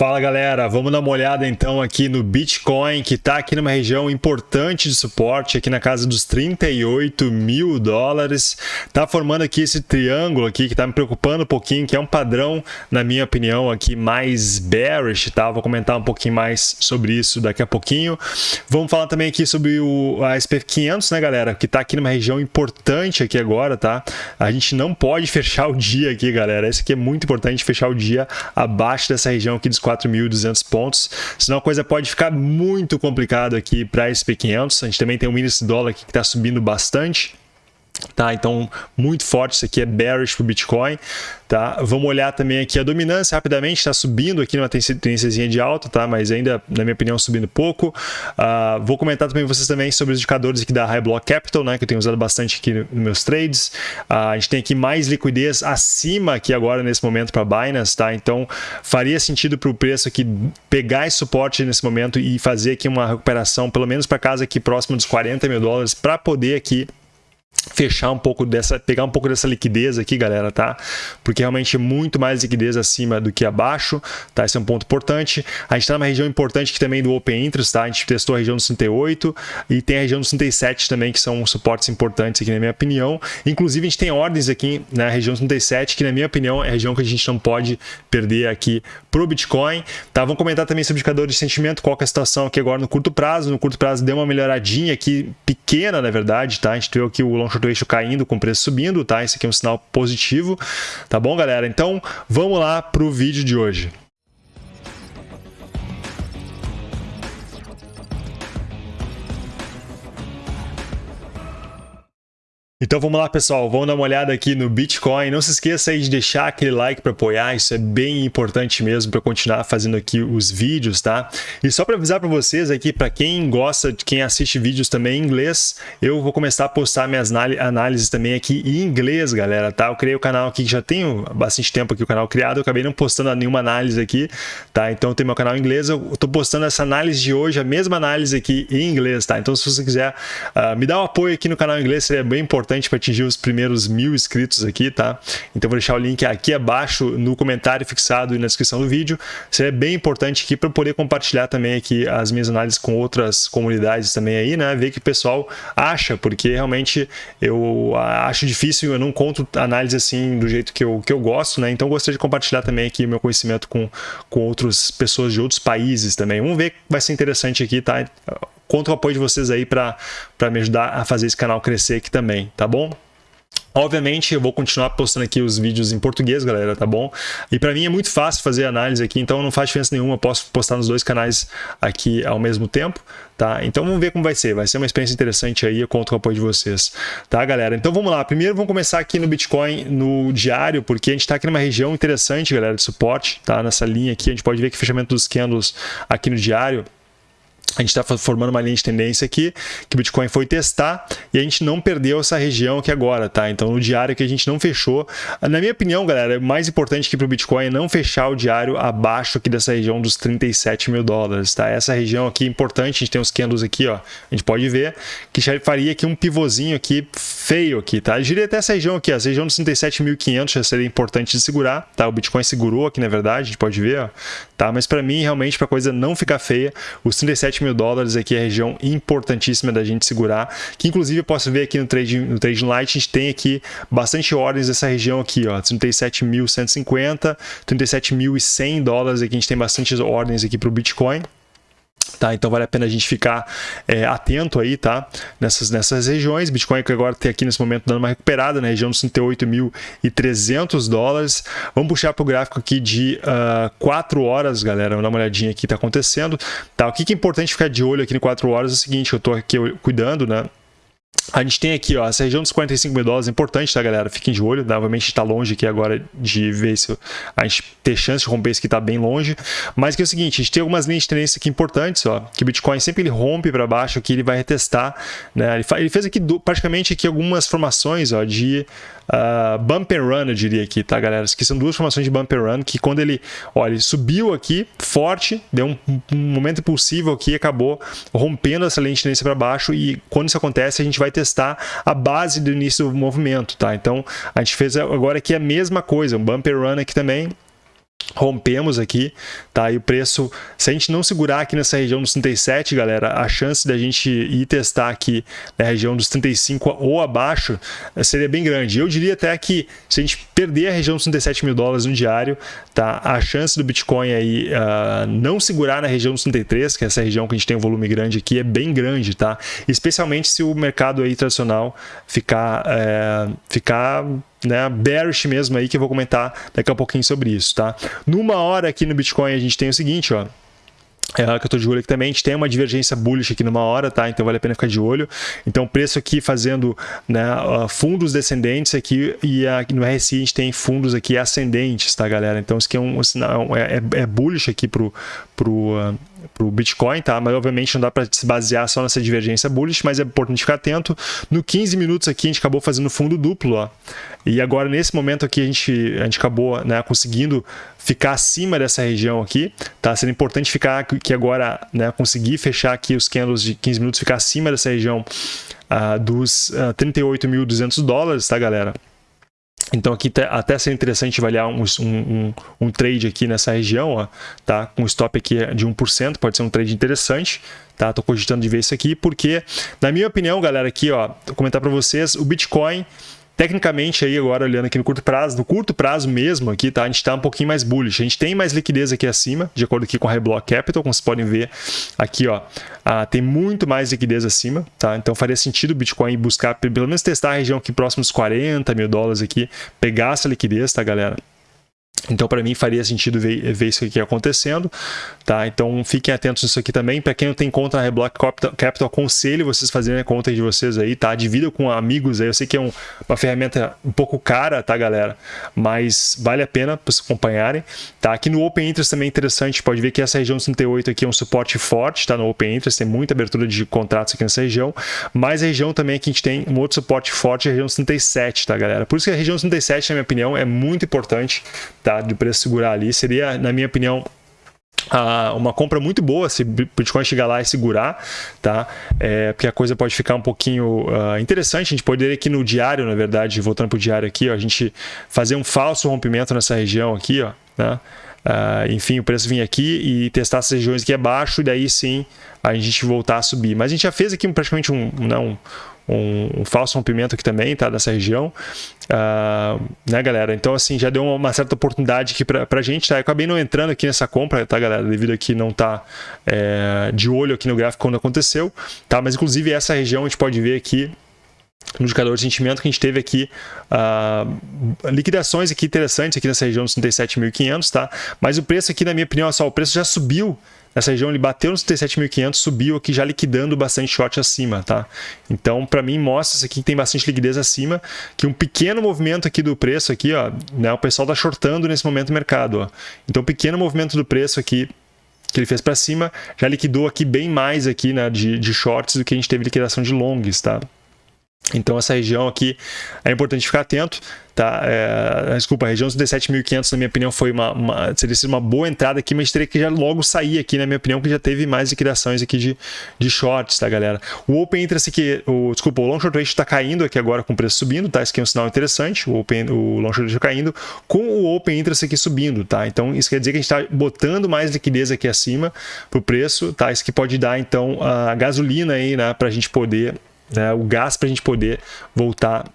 Fala galera, vamos dar uma olhada então aqui no Bitcoin que está aqui numa região importante de suporte, aqui na casa dos 38 mil dólares. Está formando aqui esse triângulo aqui que está me preocupando um pouquinho, que é um padrão, na minha opinião, aqui mais bearish, tá? Vou comentar um pouquinho mais sobre isso daqui a pouquinho. Vamos falar também aqui sobre o a SP500, né galera, que está aqui numa região importante aqui agora, tá? A gente não pode fechar o dia aqui, galera. Esse aqui é muito importante, fechar o dia abaixo dessa região aqui dos 4.200 pontos, senão a coisa pode ficar muito complicada aqui para SP500. A gente também tem o índice dólar aqui que está subindo bastante. Tá, então muito forte, isso aqui é bearish para o Bitcoin. Tá? Vamos olhar também aqui a dominância rapidamente, está subindo aqui numa tendência de alta, tá? mas ainda, na minha opinião, subindo pouco. Uh, vou comentar também vocês também sobre os indicadores aqui da High Block Capital, né? que eu tenho usado bastante aqui nos meus trades. Uh, a gente tem aqui mais liquidez acima aqui agora nesse momento para Binance, tá? então faria sentido para o preço aqui pegar esse suporte nesse momento e fazer aqui uma recuperação, pelo menos para casa aqui próximo dos 40 mil dólares, para poder aqui fechar um pouco dessa, pegar um pouco dessa liquidez aqui, galera, tá? Porque realmente muito mais liquidez acima do que abaixo, tá? Esse é um ponto importante. A gente está numa região importante aqui também do Open Interest, tá? A gente testou a região do 68 e tem a região do 67 também, que são suportes importantes aqui na minha opinião. Inclusive, a gente tem ordens aqui na região do 37, que na minha opinião é a região que a gente não pode perder aqui pro Bitcoin, tá? Vamos comentar também sobre indicadores de sentimento, qual é a situação aqui agora no curto prazo. No curto prazo deu uma melhoradinha aqui, pequena na verdade, tá? A gente viu aqui o long short ratio caindo com o preço subindo, tá? Esse aqui é um sinal positivo, tá bom, galera? Então, vamos lá para o vídeo de hoje. Então vamos lá, pessoal, vamos dar uma olhada aqui no Bitcoin. Não se esqueça aí de deixar aquele like para apoiar, isso é bem importante mesmo para continuar fazendo aqui os vídeos, tá? E só para avisar para vocês aqui, para quem gosta, quem assiste vídeos também em inglês, eu vou começar a postar minhas análises também aqui em inglês, galera, tá? Eu criei o canal aqui, já tenho bastante tempo aqui o canal criado, eu acabei não postando nenhuma análise aqui, tá? Então tem meu canal em inglês, eu tô postando essa análise de hoje, a mesma análise aqui em inglês, tá? Então se você quiser uh, me dar um apoio aqui no canal em inglês, seria bem importante importante para atingir os primeiros mil inscritos aqui, tá? Então vou deixar o link aqui abaixo no comentário fixado e na descrição do vídeo. Seria bem importante aqui para poder compartilhar também aqui as minhas análises com outras comunidades também aí, né? Ver que o pessoal acha, porque realmente eu acho difícil, eu não conto análise assim do jeito que eu, que eu gosto, né? Então gostaria de compartilhar também aqui o meu conhecimento com, com outras pessoas de outros países também. Vamos ver vai ser interessante aqui, tá? Conto o apoio de vocês aí para me ajudar a fazer esse canal crescer aqui também, tá bom? Obviamente, eu vou continuar postando aqui os vídeos em português, galera, tá bom? E para mim é muito fácil fazer análise aqui, então não faz diferença nenhuma, eu posso postar nos dois canais aqui ao mesmo tempo, tá? Então vamos ver como vai ser, vai ser uma experiência interessante aí, eu conto com o apoio de vocês, tá, galera? Então vamos lá, primeiro vamos começar aqui no Bitcoin no diário, porque a gente está aqui numa região interessante, galera, de suporte, tá? Nessa linha aqui, a gente pode ver que o fechamento dos candles aqui no diário a gente está formando uma linha de tendência aqui, que o Bitcoin foi testar e a gente não perdeu essa região aqui agora, tá? Então, no diário que a gente não fechou. Na minha opinião, galera, o mais importante aqui para o Bitcoin é não fechar o diário abaixo aqui dessa região dos 37 mil dólares, tá? Essa região aqui é importante, a gente tem os candles aqui, ó, a gente pode ver que já faria aqui um pivôzinho aqui feio aqui, tá? Eu diria até essa região aqui, ó, essa região dos 37.500 já seria importante de segurar, tá? O Bitcoin segurou aqui, na verdade, a gente pode ver, ó, tá? Mas para mim, realmente, para a coisa não ficar feia, os 37 mil dólares aqui é a região importantíssima da gente segurar, que inclusive eu posso ver aqui no Trade, no Trade Light, a gente tem aqui bastante ordens dessa região aqui, ó, 37.150, 37.100 dólares aqui, a gente tem bastante ordens aqui para o Bitcoin, Tá, então vale a pena a gente ficar é, atento aí, tá? Nessas, nessas regiões. Bitcoin que agora tem aqui nesse momento dando uma recuperada na região dos 38.300 dólares. Vamos puxar para o gráfico aqui de uh, ah, 4 horas, galera. Vamos dar uma olhadinha aqui que está acontecendo. Tá, o que, que é importante ficar de olho aqui em 4 horas é o seguinte, eu estou aqui cuidando, né? A gente tem aqui, ó, essa região dos 45 mil dólares é importante, tá, galera? Fiquem de olho, novamente está longe aqui agora de ver se a gente ter chance de romper isso que está bem longe. Mas que é o seguinte, a gente tem algumas linhas de tendência aqui importantes, ó, que o Bitcoin sempre ele rompe para baixo, aqui ele vai retestar, né? Ele, ele fez aqui praticamente aqui algumas formações, ó, de uh, bump and run, eu diria aqui, tá, galera? Que são duas formações de bump and run, que quando ele, olha, ele subiu aqui forte, deu um, um momento impulsivo aqui, acabou rompendo essa linha de tendência para baixo e quando isso acontece, a gente vai testar a base do início do movimento, tá? Então, a gente fez agora aqui a mesma coisa, um bump and run aqui também, rompemos aqui, tá? E o preço, se a gente não segurar aqui nessa região dos 37, galera, a chance da gente ir testar aqui na região dos 35 ou abaixo eh, seria bem grande. Eu diria até que se a gente perder a região dos 37 mil dólares no diário, tá? A chance do Bitcoin aí uh, não segurar na região dos 33, que é essa região que a gente tem um volume grande aqui, é bem grande, tá? Especialmente se o mercado aí tradicional ficar, é, ficar né, bearish mesmo aí, que eu vou comentar daqui a pouquinho sobre isso, tá? Numa hora aqui no Bitcoin a gente tem o seguinte, ó, é, que eu estou de olho aqui também, a gente tem uma divergência bullish aqui numa hora, tá? Então vale a pena ficar de olho. Então preço aqui fazendo né, fundos descendentes aqui e aqui no RSI a gente tem fundos aqui ascendentes, tá, galera? Então isso aqui é um, sinal, é, é, é bullish aqui pro, pro, uh, para o Bitcoin, tá? Mas obviamente não dá para se basear só nessa divergência bullish, mas é importante ficar atento. No 15 minutos aqui a gente acabou fazendo fundo duplo, ó. E agora nesse momento aqui a gente, a gente acabou né, conseguindo ficar acima dessa região aqui, tá? Sendo importante ficar que agora, né, conseguir fechar aqui os candles de 15 minutos, ficar acima dessa região uh, dos uh, ah, 38.200 dólares, tá, galera? Então aqui até seria interessante avaliar um, um, um, trade aqui nessa região, ó, tá? com stop aqui de 1%, pode ser um trade interessante. Tá? Tô cogitando de ver isso aqui, porque, na minha opinião, galera, aqui, ó, vou comentar para vocês, o Bitcoin Tecnicamente, aí agora olhando aqui no curto prazo, no curto prazo mesmo aqui, tá? A gente está um pouquinho mais bullish. A gente tem mais liquidez aqui acima, de acordo aqui com a Reblock Capital, como vocês podem ver aqui, ó. Ah, tem muito mais liquidez acima, tá? Então faria sentido o Bitcoin buscar, pelo menos testar a região aqui próximo dos 40 mil dólares aqui, pegar essa liquidez, tá, galera? Então, para mim, faria sentido ver, ver, isso aqui acontecendo, tá? Então, fiquem atentos nisso aqui também. Para quem não tem conta na Reblock Capital, aconselho vocês fazerem a conta de vocês aí, tá? Divida com amigos aí. Eu sei que é um, uma ferramenta um pouco cara, tá, galera? Mas vale a pena para vocês acompanharem, tá? Aqui no Open Interest também é interessante. Pode ver que essa região 38 aqui é um suporte forte, tá? No Open Interest tem muita abertura de contratos aqui nessa região. Mas a região também aqui a gente tem um outro suporte forte, a região 37, tá, galera? Por isso que a região 37, na minha opinião, é muito importante, tá? Tá? De preço segurar ali. Seria, na minha opinião, uma compra muito boa se Bitcoin chegar lá e segurar, tá? É, porque a coisa pode ficar um pouquinho uh, interessante. A gente poderia aqui no diário, na verdade, voltando para o diário aqui, ó, a gente fazer um falso rompimento nessa região aqui, ó, né? Uh, enfim, o preço vir aqui e testar essas regiões aqui abaixo e daí sim a gente voltar a subir. Mas a gente já fez aqui praticamente um, não, um, falso rompimento aqui também, tá? Nessa região. Uh, né, galera? Então, assim, já deu uma, certa oportunidade aqui pra, pra gente, tá? Eu acabei não entrando aqui nessa compra, tá, galera? Devido a que não tá é, de olho aqui no gráfico quando aconteceu, tá? Mas, inclusive, essa região a gente pode ver aqui no indicador de sentimento que a gente teve aqui uh, liquidações aqui interessantes aqui nessa região dos 37.500, tá? Mas o preço aqui, na minha opinião, só o preço já subiu Nessa região ele bateu nos 37.500, subiu aqui já liquidando bastante short acima, tá? Então, para mim, mostra isso aqui que tem bastante liquidez acima, que um pequeno movimento aqui do preço aqui, ó, né, o pessoal tá shortando nesse momento o mercado, ó. Então, pequeno movimento do preço aqui que ele fez para cima, já liquidou aqui bem mais aqui, né, de, de shorts do que a gente teve liquidação de longs, tá? Então essa região aqui é importante ficar atento. Tá? É, desculpa, a região dos 17.500 na minha opinião foi uma, uma, seria uma boa entrada aqui, mas teria que já logo sair aqui na minha opinião, que já teve mais liquidações aqui de, de shorts, tá galera? O Open Interest aqui, o, desculpa, o Long Short Ratio está caindo aqui agora com o preço subindo, tá? Isso aqui é um sinal interessante, o, open, o Long Short Ratio caindo, com o Open Interest aqui subindo, tá? Então isso quer dizer que a gente está botando mais liquidez aqui acima para o preço, tá? Isso que pode dar então a gasolina aí, né, para a gente poder né, o gás para a gente poder voltar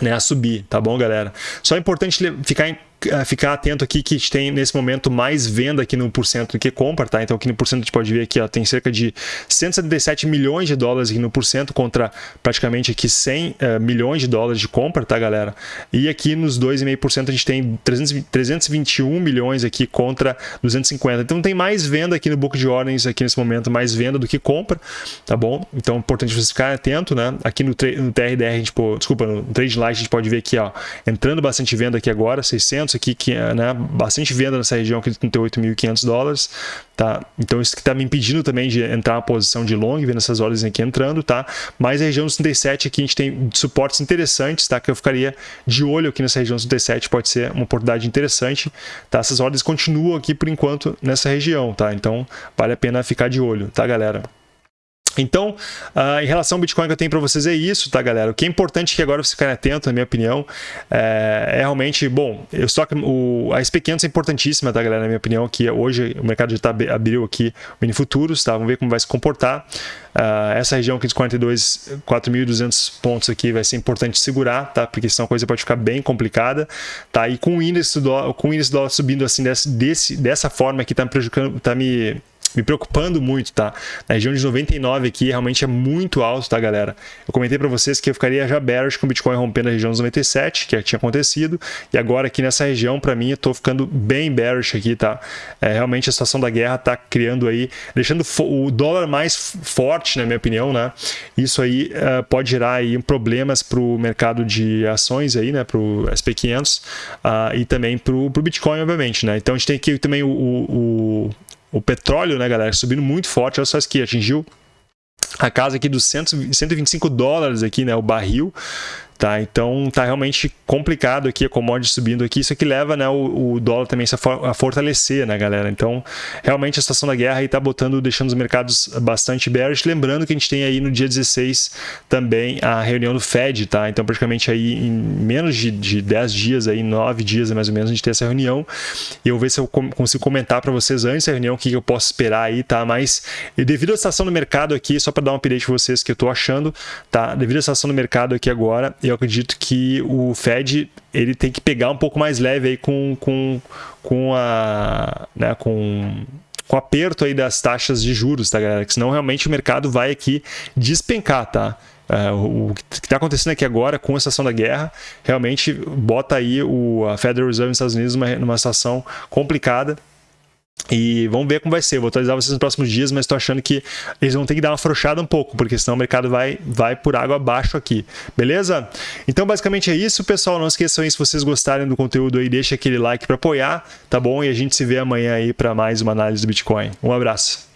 né, a subir, tá bom, galera? Só é importante ficar em ficar atento aqui que a gente tem nesse momento mais venda aqui no porcento do que compra, tá? Então aqui no porcento a gente pode ver aqui, ó, tem cerca de 177 milhões de dólares aqui no porcento contra praticamente aqui 100 uh, eh, milhões de dólares de compra, tá, galera? E aqui nos 2,5% a gente tem 300, 321 milhões aqui contra 250. Então tem mais venda aqui no book de ordens aqui nesse momento, mais venda do que compra, tá bom? Então é importante você ficar atento, né? Aqui no, no TRDR, a gente, pô, desculpa, no Trade Light a gente pode ver aqui, ó, entrando bastante venda aqui agora, 600 aqui, que é né, bastante venda nessa região aqui de 38.500 dólares, tá? Então isso que está me impedindo também de entrar na posição de long, vendo essas ordens aqui entrando, tá? Mas a região dos 37 aqui a gente tem suportes interessantes, tá? Que eu ficaria de olho aqui nessa região dos 37, pode ser uma oportunidade interessante, tá? Essas ordens continuam aqui por enquanto nessa região, tá? Então vale a pena ficar de olho, tá, galera? Então, uh, em relação ao Bitcoin que eu tenho para vocês é isso, tá, galera? O que é importante que agora você ficar atento, na minha opinião, é, é realmente, bom, eu só o, a SP500 é importantíssima, tá, galera? Na minha opinião, que hoje o mercado já tá, abriu aqui o mini futuros, tá? Vamos ver como vai se comportar. Uh, essa região aqui dos 42, 4.200 pontos aqui vai ser importante segurar, tá? Porque senão a coisa pode ficar bem complicada, tá? E com o índice do com o índice do dólar subindo assim desse, desse, dessa forma aqui, tá me prejudicando, tá me me preocupando muito, tá? Na região de 99 aqui realmente é muito alto, tá, galera? Eu comentei para vocês que eu ficaria já bearish com o Bitcoin rompendo a região dos 97, que tinha acontecido, e agora aqui nessa região, para mim, eu tô ficando bem bearish aqui, tá? É, realmente a situação da guerra tá criando aí, deixando o dólar mais forte, na minha opinião, né? Isso aí uh, pode gerar aí problemas para o mercado de ações aí, né? Para o SP500 uh, e também para o Bitcoin, obviamente, né? Então a gente tem aqui também o, o petróleo, né, galera, subindo muito forte. Olha só isso aqui, atingiu a casa aqui dos 100, 125 dólares aqui, né, o barril. Tá? Então tá realmente complicado aqui a commodity subindo aqui, isso aqui leva né, o, o dólar também a fortalecer, né, galera? Então, realmente a situação da guerra aí tá botando, deixando os mercados bastante bearish. Lembrando que a gente tem aí no dia 16 também a reunião do Fed, tá? Então, praticamente aí em menos de, de 10 dias, aí 9 dias mais ou menos, a gente tem essa reunião. E eu vou ver se eu consigo comentar para vocês antes da reunião o que eu posso esperar aí, tá? Mas devido à situação do mercado aqui, só para dar um update para vocês que eu tô achando, tá? Devido à situação do mercado aqui agora, eu acredito que o Fed ele tem que pegar um pouco mais leve aí com, com, com a né, com com aperto aí das taxas de juros, tá galera? Que senão realmente o mercado vai aqui despencar, tá? Uh, o que está acontecendo aqui agora com a situação da guerra realmente bota aí o, a Federal Reserve nos Estados Unidos numa, numa situação complicada e vamos ver como vai ser. Eu vou atualizar vocês nos próximos dias, mas estou achando que eles vão ter que dar uma afrouxada um pouco, porque senão o mercado vai, vai por água abaixo aqui. Beleza? Então, basicamente é isso, pessoal. Não esqueçam aí, se vocês gostarem do conteúdo aí, deixa aquele like para apoiar, tá bom? E a gente se vê amanhã aí para mais uma análise do Bitcoin. Um abraço.